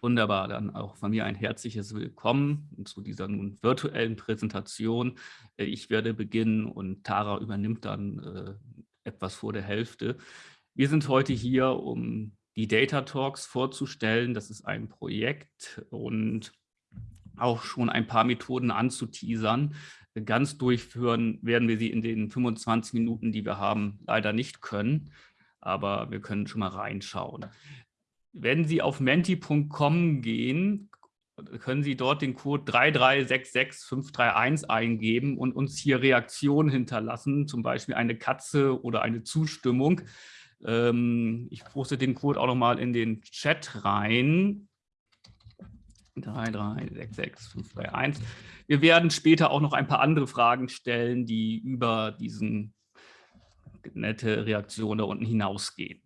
Wunderbar, dann auch von mir ein herzliches Willkommen zu dieser nun virtuellen Präsentation. Äh, ich werde beginnen und Tara übernimmt dann äh, etwas vor der Hälfte. Wir sind heute hier, um die Data Talks vorzustellen. Das ist ein Projekt und auch schon ein paar Methoden anzuteasern. Ganz durchführen werden wir sie in den 25 Minuten, die wir haben, leider nicht können, aber wir können schon mal reinschauen. Wenn Sie auf menti.com gehen, können Sie dort den Code 3366531 eingeben und uns hier Reaktionen hinterlassen, zum Beispiel eine Katze oder eine Zustimmung. Ähm, ich poste den Code auch nochmal in den Chat rein. 3366531. Wir werden später auch noch ein paar andere Fragen stellen, die über diesen nette Reaktion da unten hinausgehen.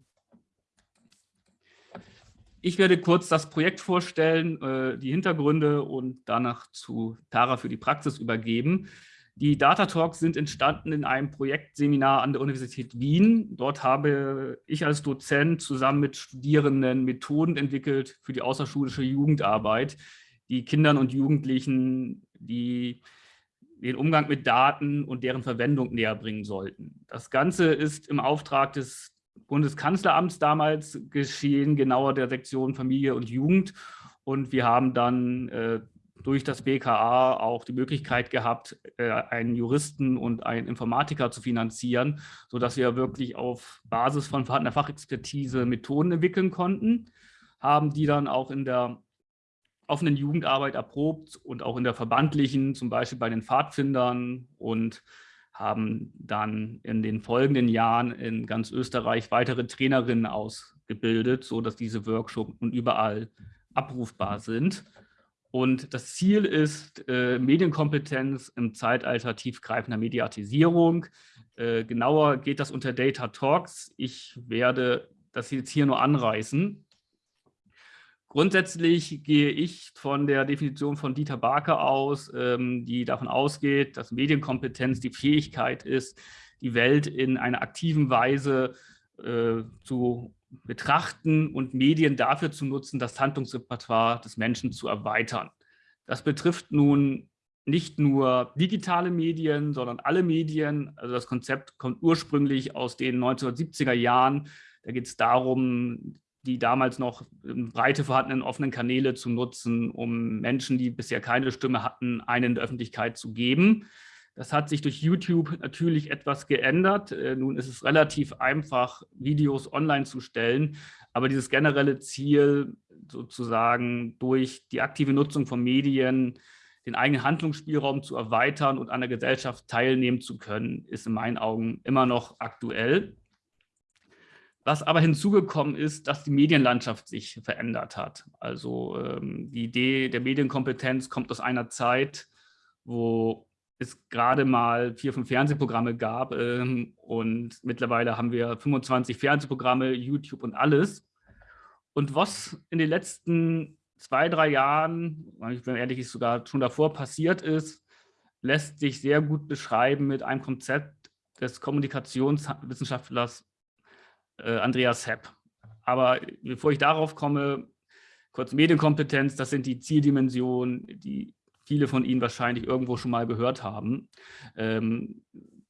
Ich werde kurz das Projekt vorstellen, äh, die Hintergründe und danach zu Tara für die Praxis übergeben. Die Data Talks sind entstanden in einem Projektseminar an der Universität Wien. Dort habe ich als Dozent zusammen mit Studierenden Methoden entwickelt für die außerschulische Jugendarbeit, die Kindern und Jugendlichen die den Umgang mit Daten und deren Verwendung näher bringen sollten. Das Ganze ist im Auftrag des Bundeskanzleramts damals geschehen, genauer der Sektion Familie und Jugend. Und wir haben dann äh, durch das BKA auch die Möglichkeit gehabt, äh, einen Juristen und einen Informatiker zu finanzieren, sodass wir wirklich auf Basis von vorhandener Fachexpertise Methoden entwickeln konnten, haben die dann auch in der offenen Jugendarbeit erprobt und auch in der verbandlichen, zum Beispiel bei den Pfadfindern und haben dann in den folgenden Jahren in ganz Österreich weitere Trainerinnen ausgebildet, sodass diese Workshops nun überall abrufbar sind. Und das Ziel ist äh, Medienkompetenz im Zeitalter tiefgreifender Mediatisierung. Äh, genauer geht das unter Data Talks. Ich werde das jetzt hier nur anreißen. Grundsätzlich gehe ich von der Definition von Dieter Barker aus, ähm, die davon ausgeht, dass Medienkompetenz die Fähigkeit ist, die Welt in einer aktiven Weise äh, zu betrachten und Medien dafür zu nutzen, das Handlungsrepertoire des Menschen zu erweitern. Das betrifft nun nicht nur digitale Medien, sondern alle Medien. Also das Konzept kommt ursprünglich aus den 1970er Jahren. Da geht es darum, die damals noch breite vorhandenen offenen Kanäle zu nutzen, um Menschen, die bisher keine Stimme hatten, eine in der Öffentlichkeit zu geben. Das hat sich durch YouTube natürlich etwas geändert. Äh, nun ist es relativ einfach, Videos online zu stellen, aber dieses generelle Ziel, sozusagen durch die aktive Nutzung von Medien den eigenen Handlungsspielraum zu erweitern und an der Gesellschaft teilnehmen zu können, ist in meinen Augen immer noch aktuell. Was aber hinzugekommen ist, dass die Medienlandschaft sich verändert hat. Also ähm, die Idee der Medienkompetenz kommt aus einer Zeit, wo es gerade mal vier, fünf Fernsehprogramme gab ähm, und mittlerweile haben wir 25 Fernsehprogramme, YouTube und alles. Und was in den letzten zwei, drei Jahren, ich bin ehrlich, sogar schon davor passiert ist, lässt sich sehr gut beschreiben mit einem Konzept des Kommunikationswissenschaftlers äh, Andreas Hepp. Aber bevor ich darauf komme, kurz Medienkompetenz, das sind die Zieldimensionen, die viele von Ihnen wahrscheinlich irgendwo schon mal gehört haben. Ähm,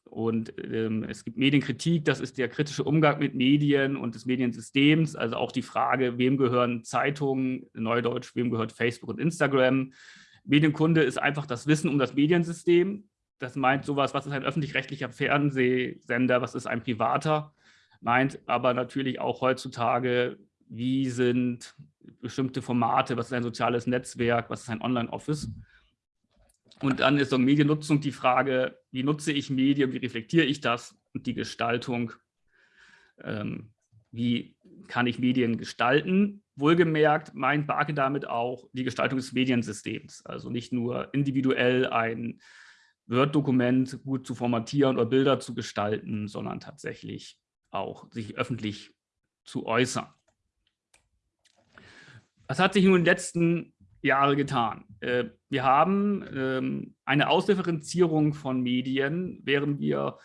und ähm, es gibt Medienkritik, das ist der kritische Umgang mit Medien und des Mediensystems, also auch die Frage, wem gehören Zeitungen, Neudeutsch, wem gehört Facebook und Instagram. Medienkunde ist einfach das Wissen um das Mediensystem. Das meint sowas, was ist ein öffentlich-rechtlicher Fernsehsender, was ist ein privater meint aber natürlich auch heutzutage, wie sind bestimmte Formate, was ist ein soziales Netzwerk, was ist ein Online-Office. Und dann ist so Mediennutzung die Frage, wie nutze ich Medien, wie reflektiere ich das und die Gestaltung, ähm, wie kann ich Medien gestalten. Wohlgemerkt meint Barke damit auch die Gestaltung des Mediensystems, also nicht nur individuell ein Word-Dokument gut zu formatieren oder Bilder zu gestalten, sondern tatsächlich auch sich öffentlich zu äußern. Was hat sich nun in den letzten Jahren getan? Äh, wir haben ähm, eine Ausdifferenzierung von Medien, während wir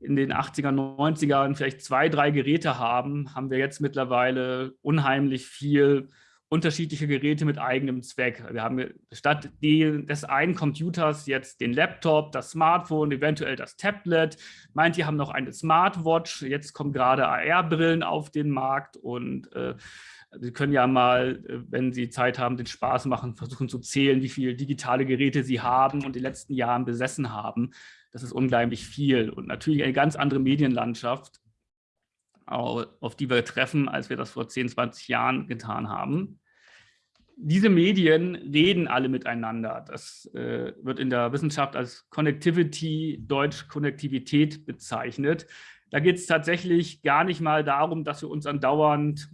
in den 80er, 90ern vielleicht zwei, drei Geräte haben, haben wir jetzt mittlerweile unheimlich viel unterschiedliche Geräte mit eigenem Zweck. Wir haben statt des einen Computers jetzt den Laptop, das Smartphone, eventuell das Tablet. Manche haben noch eine Smartwatch. Jetzt kommen gerade AR-Brillen auf den Markt und äh, Sie können ja mal, äh, wenn Sie Zeit haben, den Spaß machen, versuchen zu zählen, wie viele digitale Geräte Sie haben und in den letzten Jahren besessen haben. Das ist unglaublich viel und natürlich eine ganz andere Medienlandschaft, auf die wir treffen, als wir das vor 10, 20 Jahren getan haben. Diese Medien reden alle miteinander. Das äh, wird in der Wissenschaft als Connectivity, Deutsch Konnektivität bezeichnet. Da geht es tatsächlich gar nicht mal darum, dass wir uns andauernd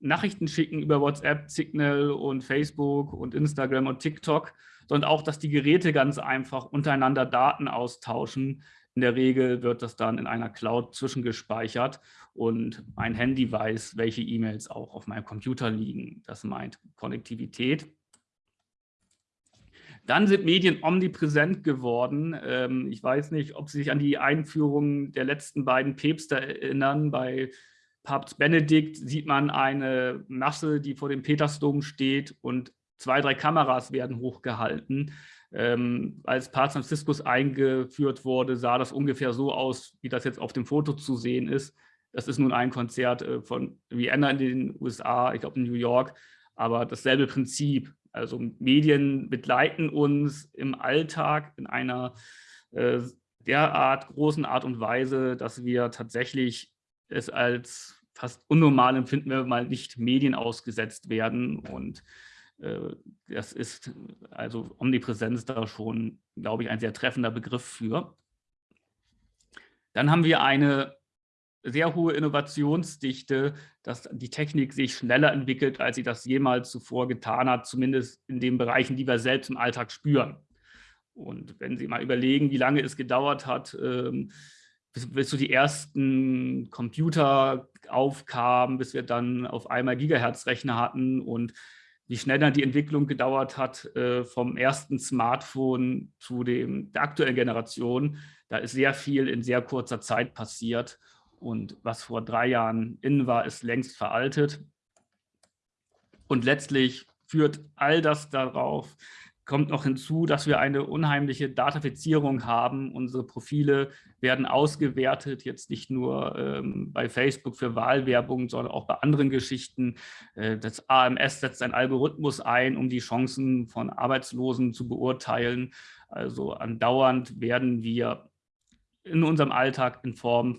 Nachrichten schicken über WhatsApp, Signal und Facebook und Instagram und TikTok, sondern auch, dass die Geräte ganz einfach untereinander Daten austauschen. In der Regel wird das dann in einer Cloud zwischengespeichert und mein Handy weiß, welche E-Mails auch auf meinem Computer liegen. Das meint Konnektivität. Dann sind Medien omnipräsent geworden. Ähm, ich weiß nicht, ob Sie sich an die Einführung der letzten beiden Päpste erinnern. Bei Papst Benedikt sieht man eine Masse, die vor dem Petersdom steht und zwei, drei Kameras werden hochgehalten. Ähm, als Papst Franziskus eingeführt wurde, sah das ungefähr so aus, wie das jetzt auf dem Foto zu sehen ist. Das ist nun ein Konzert äh, von Vienna in den USA, ich glaube in New York, aber dasselbe Prinzip. Also Medien begleiten uns im Alltag in einer äh, derart großen Art und Weise, dass wir tatsächlich es als fast unnormal empfinden, wenn wir mal nicht Medien ausgesetzt werden. Und äh, das ist also Omnipräsenz da schon, glaube ich, ein sehr treffender Begriff für. Dann haben wir eine sehr hohe Innovationsdichte, dass die Technik sich schneller entwickelt, als sie das jemals zuvor getan hat, zumindest in den Bereichen, die wir selbst im Alltag spüren. Und wenn Sie mal überlegen, wie lange es gedauert hat, ähm, bis, bis so die ersten Computer aufkamen, bis wir dann auf einmal Gigahertz-Rechner hatten und wie schnell dann die Entwicklung gedauert hat äh, vom ersten Smartphone zu dem, der aktuellen Generation. Da ist sehr viel in sehr kurzer Zeit passiert. Und was vor drei Jahren innen war, ist längst veraltet. Und letztlich führt all das darauf, kommt noch hinzu, dass wir eine unheimliche Datafizierung haben. Unsere Profile werden ausgewertet, jetzt nicht nur ähm, bei Facebook für Wahlwerbung, sondern auch bei anderen Geschichten. Äh, das AMS setzt einen Algorithmus ein, um die Chancen von Arbeitslosen zu beurteilen. Also andauernd werden wir in unserem Alltag in Form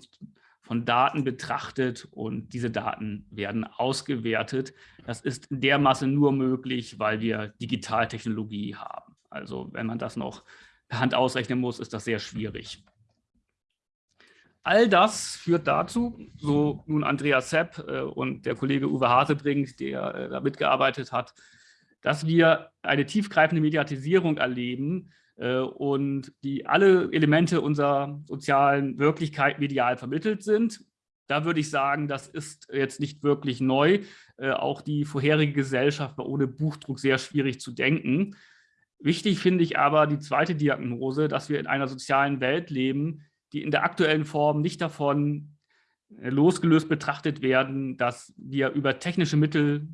von Daten betrachtet und diese Daten werden ausgewertet. Das ist in der Masse nur möglich, weil wir Digitaltechnologie haben. Also wenn man das noch per Hand ausrechnen muss, ist das sehr schwierig. All das führt dazu, so nun Andreas Sepp äh, und der Kollege Uwe Hasebrink, der äh, da mitgearbeitet hat, dass wir eine tiefgreifende Mediatisierung erleben, und die alle Elemente unserer sozialen Wirklichkeit medial vermittelt sind. Da würde ich sagen, das ist jetzt nicht wirklich neu. Äh, auch die vorherige Gesellschaft war ohne Buchdruck sehr schwierig zu denken. Wichtig finde ich aber die zweite Diagnose, dass wir in einer sozialen Welt leben, die in der aktuellen Form nicht davon äh, losgelöst betrachtet werden, dass wir über technische Mittel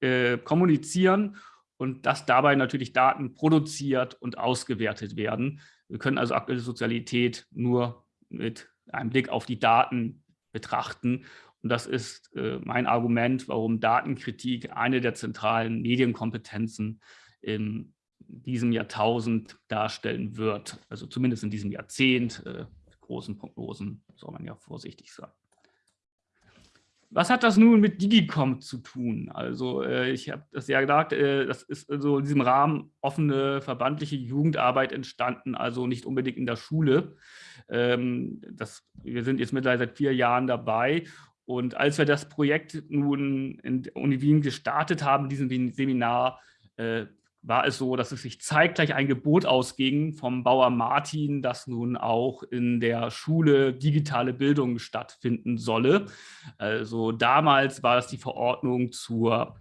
äh, kommunizieren und dass dabei natürlich Daten produziert und ausgewertet werden. Wir können also aktuelle Sozialität nur mit einem Blick auf die Daten betrachten. Und das ist äh, mein Argument, warum Datenkritik eine der zentralen Medienkompetenzen in diesem Jahrtausend darstellen wird. Also zumindest in diesem Jahrzehnt. Äh, großen Prognosen soll man ja vorsichtig sein. Was hat das nun mit Digicom zu tun? Also äh, ich habe das ja gesagt, äh, das ist also in diesem Rahmen offene verbandliche Jugendarbeit entstanden, also nicht unbedingt in der Schule. Ähm, das, wir sind jetzt mittlerweile seit vier Jahren dabei und als wir das Projekt nun in der Uni Wien gestartet haben, diesem Seminar, äh, war es so, dass es sich zeitgleich ein Gebot ausging vom Bauer Martin, dass nun auch in der Schule digitale Bildung stattfinden solle. Also damals war das die Verordnung zur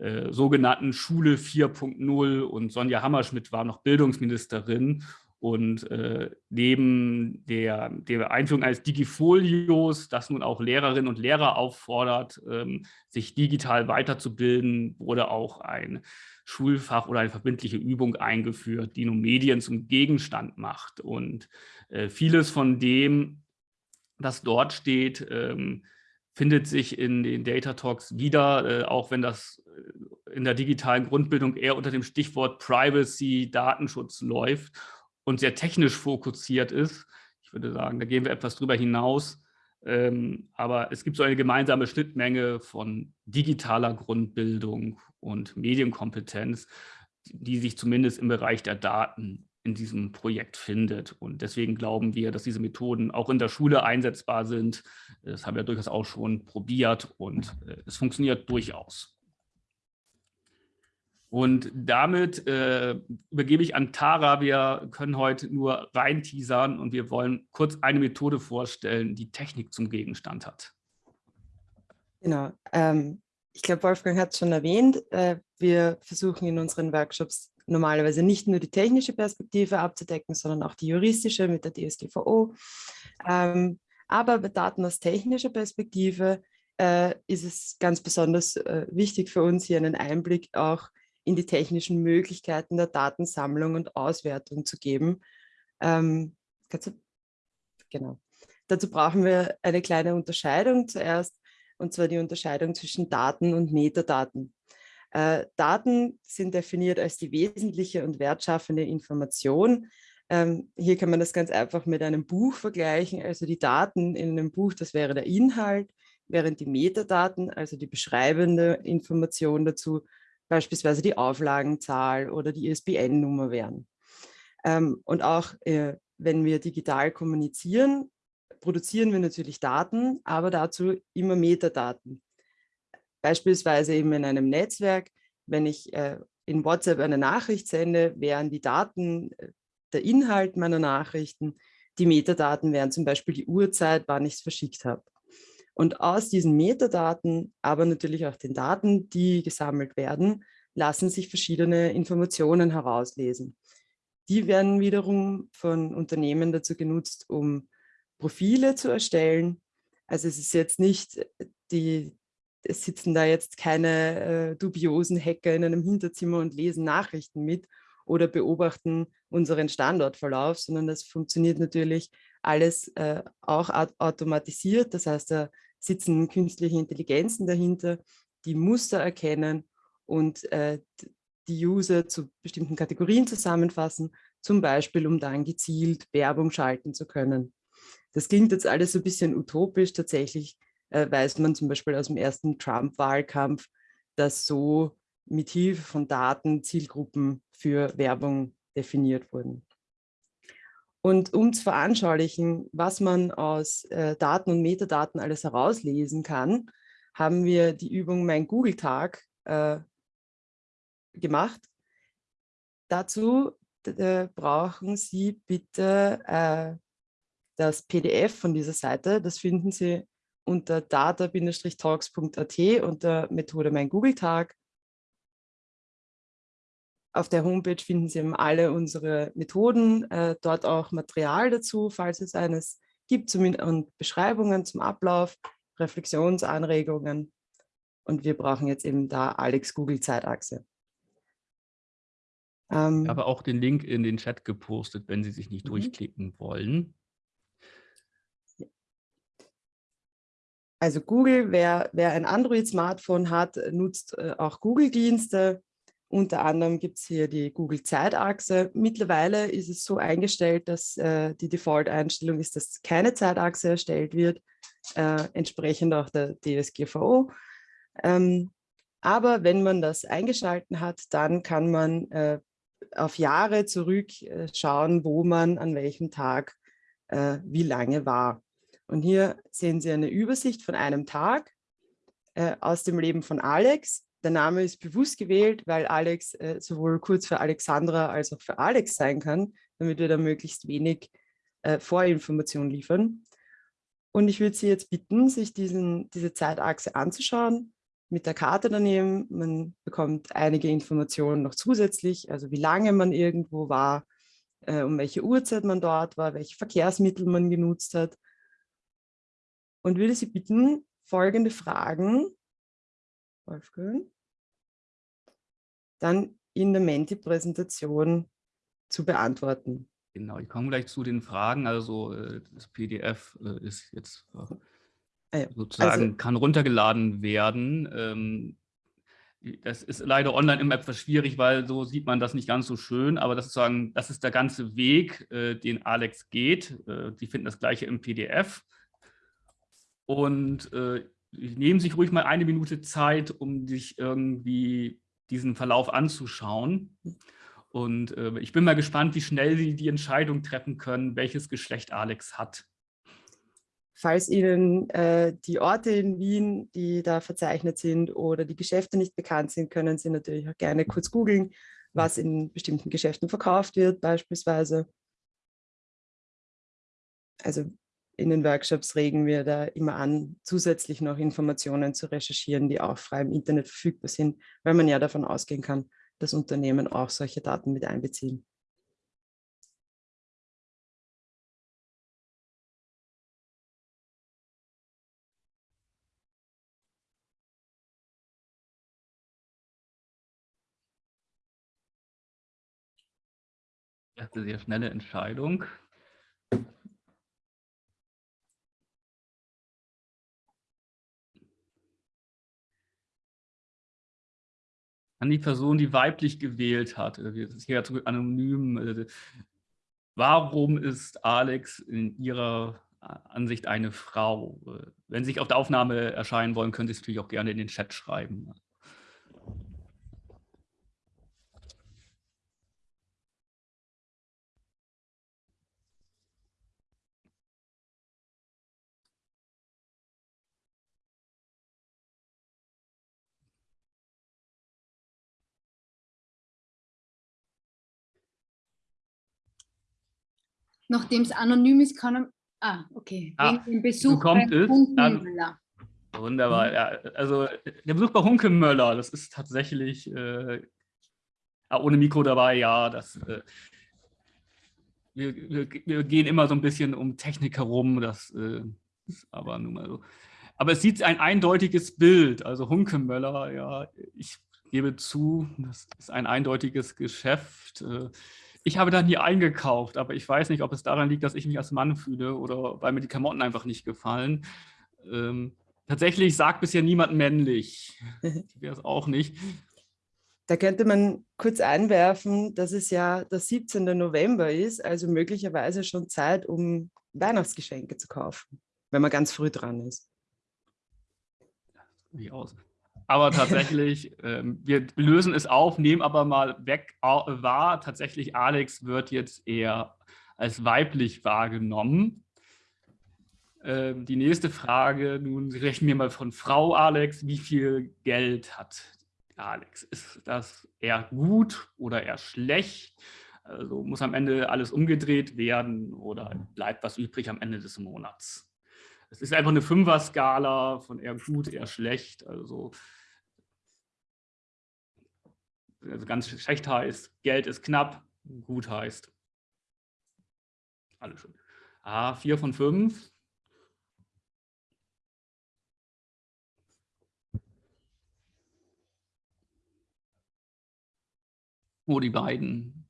äh, sogenannten Schule 4.0 und Sonja Hammerschmidt war noch Bildungsministerin. Und äh, neben der, der, Einführung eines Digifolios, das nun auch Lehrerinnen und Lehrer auffordert, ähm, sich digital weiterzubilden, wurde auch ein Schulfach oder eine verbindliche Übung eingeführt, die nun Medien zum Gegenstand macht. Und äh, vieles von dem, das dort steht, ähm, findet sich in den Data Talks wieder, äh, auch wenn das äh, in der digitalen Grundbildung eher unter dem Stichwort Privacy, Datenschutz läuft und sehr technisch fokussiert ist. Ich würde sagen, da gehen wir etwas drüber hinaus. Ähm, aber es gibt so eine gemeinsame Schnittmenge von digitaler Grundbildung und Medienkompetenz, die sich zumindest im Bereich der Daten in diesem Projekt findet. Und deswegen glauben wir, dass diese Methoden auch in der Schule einsetzbar sind. Das haben wir durchaus auch schon probiert und äh, es funktioniert durchaus. Und damit äh, übergebe ich an Tara. Wir können heute nur rein teasern und wir wollen kurz eine Methode vorstellen, die Technik zum Gegenstand hat. Genau. Ähm, ich glaube, Wolfgang hat es schon erwähnt. Äh, wir versuchen in unseren Workshops normalerweise nicht nur die technische Perspektive abzudecken, sondern auch die juristische mit der DSGVO. Ähm, aber bei Daten aus technischer Perspektive äh, ist es ganz besonders äh, wichtig für uns, hier einen Einblick auch in die technischen Möglichkeiten der Datensammlung und Auswertung zu geben. Ähm, du, genau. Dazu brauchen wir eine kleine Unterscheidung zuerst, und zwar die Unterscheidung zwischen Daten und Metadaten. Äh, Daten sind definiert als die wesentliche und wertschaffende Information. Ähm, hier kann man das ganz einfach mit einem Buch vergleichen. Also die Daten in einem Buch, das wäre der Inhalt, während die Metadaten, also die beschreibende Information dazu, beispielsweise die Auflagenzahl oder die ISBN-Nummer wären. Ähm, und auch äh, wenn wir digital kommunizieren, produzieren wir natürlich Daten, aber dazu immer Metadaten. Beispielsweise eben in einem Netzwerk, wenn ich äh, in WhatsApp eine Nachricht sende, wären die Daten äh, der Inhalt meiner Nachrichten, die Metadaten wären zum Beispiel die Uhrzeit, wann ich es verschickt habe. Und aus diesen Metadaten, aber natürlich auch den Daten, die gesammelt werden, lassen sich verschiedene Informationen herauslesen. Die werden wiederum von Unternehmen dazu genutzt, um Profile zu erstellen. Also es ist jetzt nicht die, es sitzen da jetzt keine äh, dubiosen Hacker in einem Hinterzimmer und lesen Nachrichten mit oder beobachten unseren Standortverlauf, sondern das funktioniert natürlich alles äh, auch automatisiert. Das heißt, da sitzen künstliche Intelligenzen dahinter, die Muster erkennen und äh, die User zu bestimmten Kategorien zusammenfassen, zum Beispiel, um dann gezielt Werbung schalten zu können. Das klingt jetzt alles so ein bisschen utopisch, tatsächlich äh, weiß man zum Beispiel aus dem ersten Trump-Wahlkampf, dass so mit Hilfe von Daten Zielgruppen für Werbung definiert wurden. Und um zu veranschaulichen, was man aus äh, Daten und Metadaten alles herauslesen kann, haben wir die Übung Mein Google-Tag äh, gemacht. Dazu äh, brauchen Sie bitte äh, das PDF von dieser Seite. Das finden Sie unter data-talks.at unter Methode Mein Google-Tag. Auf der Homepage finden Sie alle unsere Methoden, äh, dort auch Material dazu, falls es eines gibt, und Beschreibungen zum Ablauf, Reflexionsanregungen. Und wir brauchen jetzt eben da Alex Google Zeitachse. Ähm, ich habe auch den Link in den Chat gepostet, wenn Sie sich nicht mhm. durchklicken wollen. Also Google, wer, wer ein Android-Smartphone hat, nutzt äh, auch Google-Dienste. Unter anderem gibt es hier die Google-Zeitachse. Mittlerweile ist es so eingestellt, dass äh, die Default-Einstellung ist, dass keine Zeitachse erstellt wird, äh, entsprechend auch der DSGVO. Ähm, aber wenn man das eingeschalten hat, dann kann man äh, auf Jahre zurückschauen, wo man an welchem Tag äh, wie lange war. Und hier sehen Sie eine Übersicht von einem Tag äh, aus dem Leben von Alex. Der Name ist bewusst gewählt, weil Alex äh, sowohl kurz für Alexandra als auch für Alex sein kann, damit wir da möglichst wenig äh, Vorinformation liefern. Und ich würde Sie jetzt bitten, sich diesen, diese Zeitachse anzuschauen mit der Karte daneben. Man bekommt einige Informationen noch zusätzlich, also wie lange man irgendwo war, äh, um welche Uhrzeit man dort war, welche Verkehrsmittel man genutzt hat. Und würde Sie bitten, folgende Fragen, Wolfgang, dann in der Menti-Präsentation zu beantworten. Genau, ich komme gleich zu den Fragen. Also äh, das PDF äh, ist jetzt äh, ah ja. sozusagen, also, kann runtergeladen werden. Ähm, das ist leider online immer etwas schwierig, weil so sieht man das nicht ganz so schön. Aber das ist, sagen, das ist der ganze Weg, den Alex geht. Die finden das gleiche im PDF. Und nehmen sich ruhig mal eine Minute Zeit, um sich irgendwie diesen Verlauf anzuschauen. Und äh, ich bin mal gespannt, wie schnell Sie die Entscheidung treffen können, welches Geschlecht Alex hat. Falls Ihnen äh, die Orte in Wien, die da verzeichnet sind oder die Geschäfte nicht bekannt sind, können Sie natürlich auch gerne kurz googeln, was in bestimmten Geschäften verkauft wird beispielsweise. Also in den Workshops regen wir da immer an, zusätzlich noch Informationen zu recherchieren, die auch frei im Internet verfügbar sind, weil man ja davon ausgehen kann, dass Unternehmen auch solche Daten mit einbeziehen. Das ist eine sehr schnelle Entscheidung. An die Person, die weiblich gewählt hat. Das ist hier anonym. Äh, warum ist Alex in Ihrer Ansicht eine Frau? Wenn Sie sich auf der Aufnahme erscheinen wollen, können Sie es natürlich auch gerne in den Chat schreiben. Nachdem es anonym ist, kann er... Ah, okay. Ah, Wegen dem Besuch kommt bei Hunkemöller. Wunderbar. Mhm. Ja, also der Besuch bei Hunkemöller, das ist tatsächlich äh, ohne Mikro dabei, ja. Das, äh, wir, wir, wir, gehen immer so ein bisschen um Technik herum, das äh, ist aber nun mal so. Aber es sieht ein eindeutiges Bild, also Hunkemöller, ja, ich gebe zu, das ist ein eindeutiges Geschäft. Äh, ich habe da nie eingekauft, aber ich weiß nicht, ob es daran liegt, dass ich mich als Mann fühle oder weil mir die Klamotten einfach nicht gefallen. Ähm, tatsächlich sagt bisher niemand männlich. Wäre es auch nicht. Da könnte man kurz einwerfen, dass es ja der 17. November ist, also möglicherweise schon Zeit, um Weihnachtsgeschenke zu kaufen, wenn man ganz früh dran ist. Wie aus. Aber tatsächlich, ähm, wir lösen es auf, nehmen aber mal weg wahr, tatsächlich Alex wird jetzt eher als weiblich wahrgenommen. Ähm, die nächste Frage, nun rechnen wir mal von Frau Alex, wie viel Geld hat Alex? Ist das eher gut oder eher schlecht? Also muss am Ende alles umgedreht werden oder bleibt was übrig am Ende des Monats? Es ist einfach eine Fünfer-Skala von eher gut, eher schlecht. Also also ganz schlecht heißt, Geld ist knapp, gut heißt. Alles schön. Ah, vier von fünf. Oh, die beiden.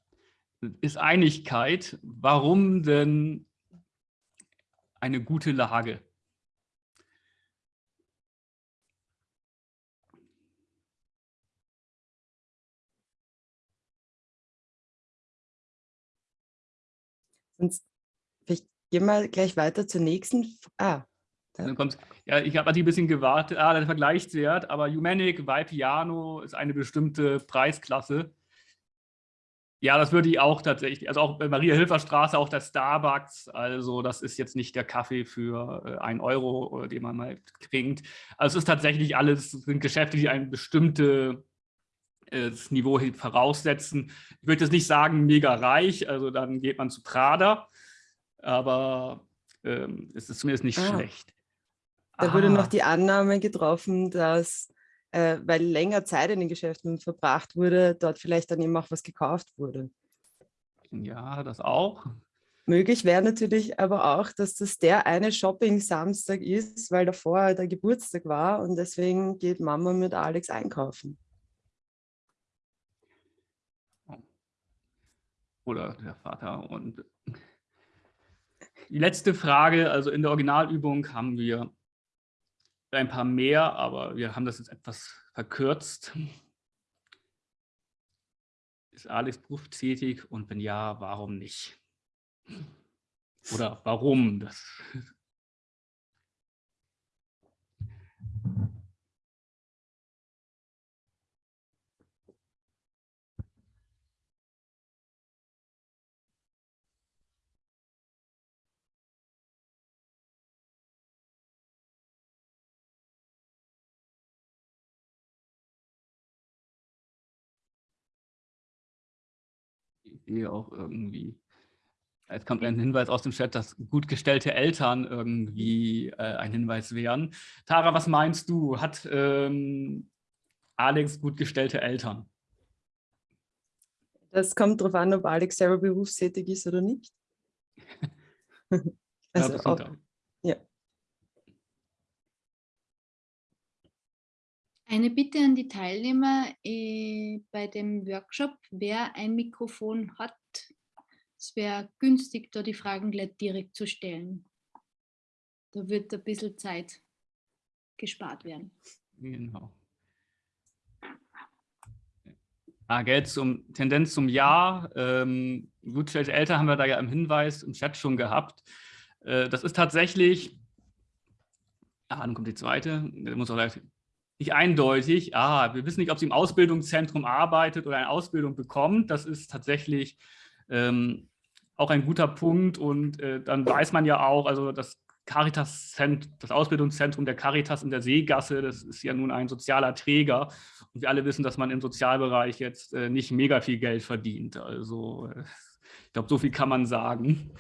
Ist Einigkeit. Warum denn eine gute Lage? Sonst vielleicht gehen wir gleich weiter zur nächsten. Ah, dann kommt's. Ja, ich habe ein bisschen gewartet. Ah, der Vergleichswert, aber Humanic, Piano ist eine bestimmte Preisklasse. Ja, das würde ich auch tatsächlich, also auch bei Maria-Hilfer-Straße, auch der Starbucks, also das ist jetzt nicht der Kaffee für äh, einen Euro, den man mal trinkt. Also es ist tatsächlich alles, sind Geschäfte, die ein bestimmtes Niveau voraussetzen. Ich würde jetzt nicht sagen mega reich, also dann geht man zu Prada, aber ähm, es ist zumindest nicht ah. schlecht. Da ah. wurde noch die Annahme getroffen, dass, äh, weil länger Zeit in den Geschäften verbracht wurde, dort vielleicht dann eben auch was gekauft wurde. Ja, das auch. Möglich wäre natürlich aber auch, dass das der eine Shopping-Samstag ist, weil davor der Geburtstag war und deswegen geht Mama mit Alex einkaufen. Oder der Vater. Und die letzte Frage, also in der Originalübung haben wir ein paar mehr, aber wir haben das jetzt etwas verkürzt. Ist Alex berufstätig und wenn ja, warum nicht? Oder warum? Das Idee auch irgendwie Jetzt kommt ein Hinweis aus dem Chat, dass gut gestellte Eltern irgendwie äh, ein Hinweis wären. Tara, was meinst du? Hat ähm, Alex gut gestellte Eltern? Das kommt darauf an, ob Alex selber berufstätig ist oder nicht. also ja, auch, ja. Eine Bitte an die Teilnehmer äh, bei dem Workshop, wer ein Mikrofon hat, es wäre günstig, da die Fragen gleich direkt zu stellen. Da wird ein bisschen Zeit gespart werden. Genau. Ah, Geld zum Tendenz zum Ja. Ähm, gutgestellte Eltern haben wir da ja im Hinweis im Chat schon gehabt. Äh, das ist tatsächlich, ah, dann kommt die zweite, muss auch gleich nicht eindeutig. Ah, wir wissen nicht, ob sie im Ausbildungszentrum arbeitet oder eine Ausbildung bekommt. Das ist tatsächlich ähm, auch ein guter Punkt. Und äh, dann weiß man ja auch, also das Caritas, das Ausbildungszentrum der Caritas in der Seegasse, das ist ja nun ein sozialer Träger. Und wir alle wissen, dass man im Sozialbereich jetzt äh, nicht mega viel Geld verdient. Also äh, ich glaube, so viel kann man sagen.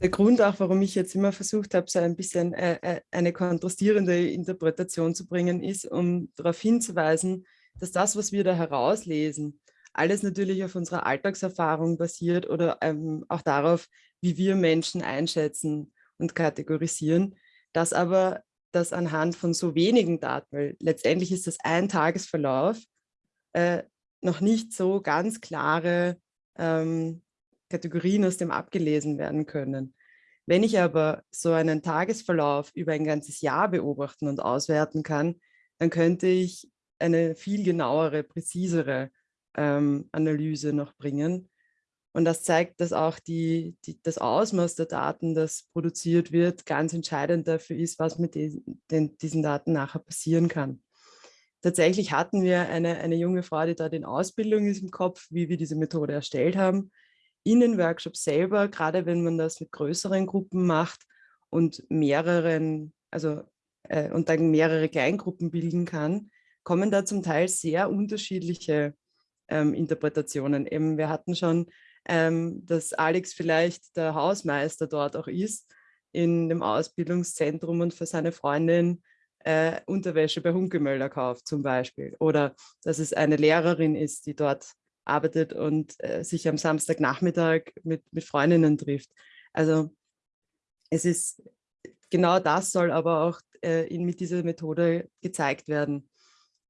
Der Grund auch, warum ich jetzt immer versucht habe, so ein bisschen äh, äh, eine kontrastierende Interpretation zu bringen, ist, um darauf hinzuweisen, dass das, was wir da herauslesen, alles natürlich auf unserer Alltagserfahrung basiert oder ähm, auch darauf, wie wir Menschen einschätzen und kategorisieren. Das aber, das anhand von so wenigen Daten, weil letztendlich ist das ein Tagesverlauf, äh, noch nicht so ganz klare ähm, Kategorien aus dem abgelesen werden können. Wenn ich aber so einen Tagesverlauf über ein ganzes Jahr beobachten und auswerten kann, dann könnte ich eine viel genauere, präzisere ähm, Analyse noch bringen. Und das zeigt, dass auch die, die, das Ausmaß der Daten, das produziert wird, ganz entscheidend dafür ist, was mit den, den, diesen Daten nachher passieren kann. Tatsächlich hatten wir eine, eine junge Frau, die da in Ausbildung ist im Kopf, wie wir diese Methode erstellt haben. In den Workshops selber, gerade wenn man das mit größeren Gruppen macht und mehreren, also äh, und dann mehrere Kleingruppen bilden kann, kommen da zum Teil sehr unterschiedliche ähm, Interpretationen. Eben, wir hatten schon, ähm, dass Alex vielleicht der Hausmeister dort auch ist, in dem Ausbildungszentrum und für seine Freundin äh, Unterwäsche bei Hunkemöller kauft zum Beispiel. Oder dass es eine Lehrerin ist, die dort arbeitet und äh, sich am Samstagnachmittag mit, mit Freundinnen trifft. Also es ist, genau das soll aber auch äh, in, mit dieser Methode gezeigt werden,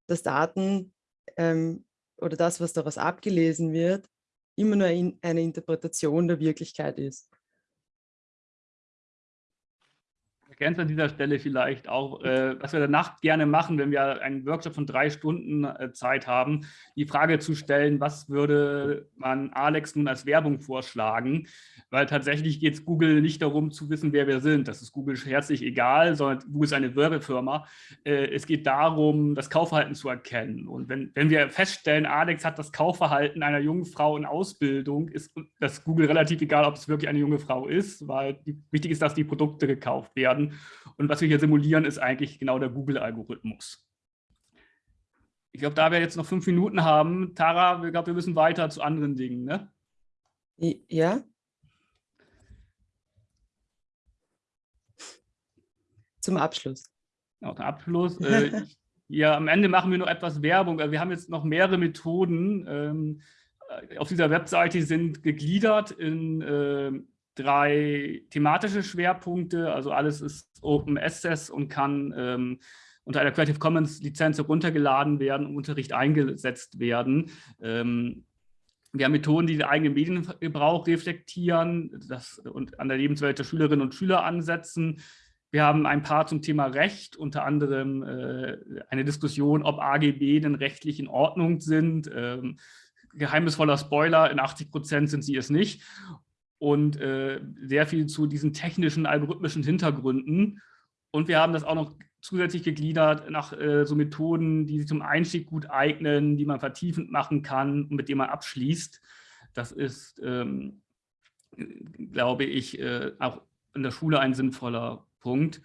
dass Daten ähm, oder das, was daraus abgelesen wird, immer nur eine Interpretation der Wirklichkeit ist. Ergänze an dieser Stelle vielleicht auch, äh, was wir danach gerne machen, wenn wir einen Workshop von drei Stunden äh, Zeit haben, die Frage zu stellen, was würde man Alex nun als Werbung vorschlagen? Weil tatsächlich geht es Google nicht darum zu wissen, wer wir sind. Das ist Google herzlich egal, sondern Google ist eine Werbefirma. Äh, es geht darum, das Kaufverhalten zu erkennen. Und wenn, wenn wir feststellen, Alex hat das Kaufverhalten einer jungen Frau in Ausbildung, ist das Google relativ egal, ob es wirklich eine junge Frau ist, weil die, wichtig ist, dass die Produkte gekauft werden. Und was wir hier simulieren, ist eigentlich genau der Google-Algorithmus. Ich glaube, da wir jetzt noch fünf Minuten haben, Tara, ich glaube, wir müssen weiter zu anderen Dingen. Ne? Ja. Zum Abschluss. Genau, zum Abschluss. äh, ja, am Ende machen wir noch etwas Werbung. Wir haben jetzt noch mehrere Methoden. Ähm, auf dieser Webseite sind gegliedert in äh, drei thematische Schwerpunkte. Also alles ist Open Access und kann ähm, unter einer Creative Commons Lizenz heruntergeladen werden und Unterricht eingesetzt werden. Ähm, wir haben Methoden, die den eigenen Mediengebrauch reflektieren das, und an der Lebenswelt der Schülerinnen und Schüler ansetzen. Wir haben ein paar zum Thema Recht, unter anderem äh, eine Diskussion, ob AGB denn rechtlich in Ordnung sind. Ähm, geheimnisvoller Spoiler, in 80 Prozent sind sie es nicht. Und äh, sehr viel zu diesen technischen, algorithmischen Hintergründen. Und wir haben das auch noch zusätzlich gegliedert nach äh, so Methoden, die sich zum Einstieg gut eignen, die man vertiefend machen kann und mit denen man abschließt. Das ist, ähm, glaube ich, äh, auch in der Schule ein sinnvoller Punkt.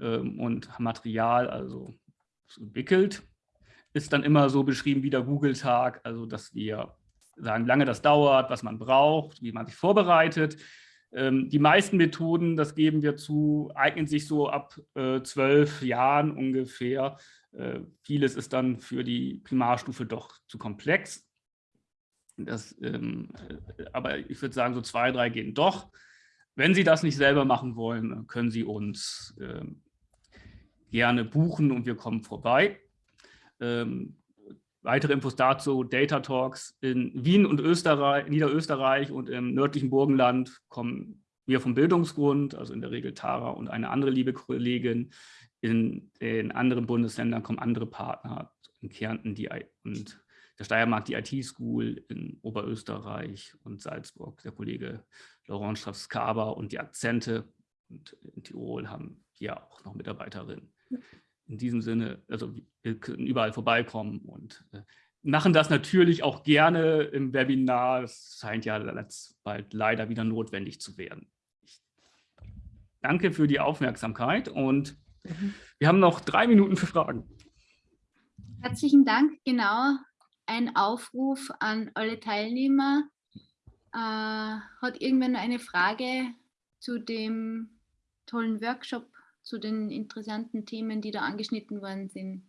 Ähm, und Material, also entwickelt, ist dann immer so beschrieben wie der Google-Tag, also dass wir sagen, wie lange das dauert, was man braucht, wie man sich vorbereitet. Ähm, die meisten Methoden, das geben wir zu, eignen sich so ab äh, zwölf Jahren ungefähr. Äh, vieles ist dann für die Primarstufe doch zu komplex. Das, ähm, äh, aber ich würde sagen, so zwei, drei gehen doch. Wenn Sie das nicht selber machen wollen, können Sie uns ähm, gerne buchen und wir kommen vorbei. Ähm, Weitere Infos dazu, Data Talks in Wien und Österreich, Niederösterreich und im nördlichen Burgenland kommen wir vom Bildungsgrund, also in der Regel Tara und eine andere liebe Kollegin. In den anderen Bundesländern kommen andere Partner, in Kärnten die, und der Steiermark die IT-School, in Oberösterreich und Salzburg der Kollege Laurent Strauss-Kaber und die Akzente. Und in Tirol haben wir auch noch Mitarbeiterinnen in diesem Sinne, also wir können überall vorbeikommen und äh, machen das natürlich auch gerne im Webinar. Es scheint ja jetzt bald leider wieder notwendig zu werden. Ich danke für die Aufmerksamkeit und mhm. wir haben noch drei Minuten für Fragen. Herzlichen Dank. Genau, ein Aufruf an alle Teilnehmer. Äh, hat irgendwer noch eine Frage zu dem tollen Workshop zu den interessanten Themen, die da angeschnitten worden sind.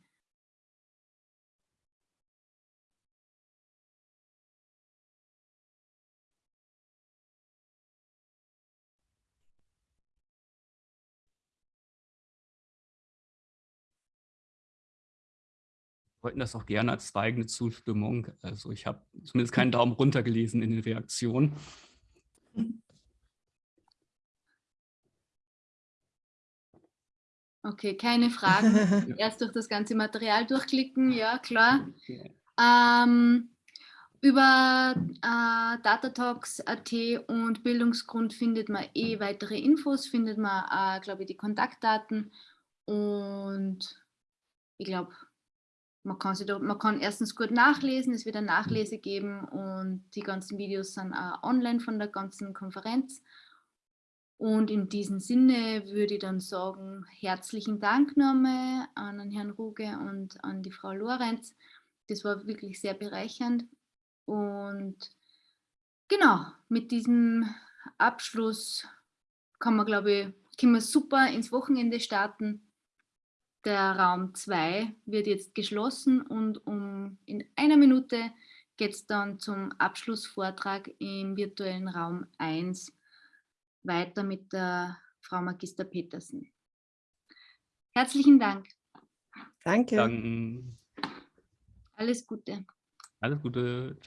wollten das auch gerne als zweigende Zustimmung. Also ich habe zumindest keinen Daumen runter gelesen in den Reaktionen. Okay, keine Fragen. Erst durch das ganze Material durchklicken, ja klar. Ähm, über äh, Datatalks.at und Bildungsgrund findet man eh weitere Infos, findet man, äh, glaube ich, die Kontaktdaten und ich glaube, man kann, da, man kann erstens gut nachlesen, es wird eine Nachlese geben und die ganzen Videos sind auch online von der ganzen Konferenz. Und in diesem Sinne würde ich dann sagen, herzlichen Dank nochmal an Herrn Ruge und an die Frau Lorenz. Das war wirklich sehr bereichernd. Und genau, mit diesem Abschluss kann man, glaube ich, können wir super ins Wochenende starten. Der Raum 2 wird jetzt geschlossen und um in einer Minute geht es dann zum Abschlussvortrag im virtuellen Raum 1 weiter mit der Frau Magister Petersen. Herzlichen Dank. Danke. Danke. Alles Gute. Alles Gute. Ciao.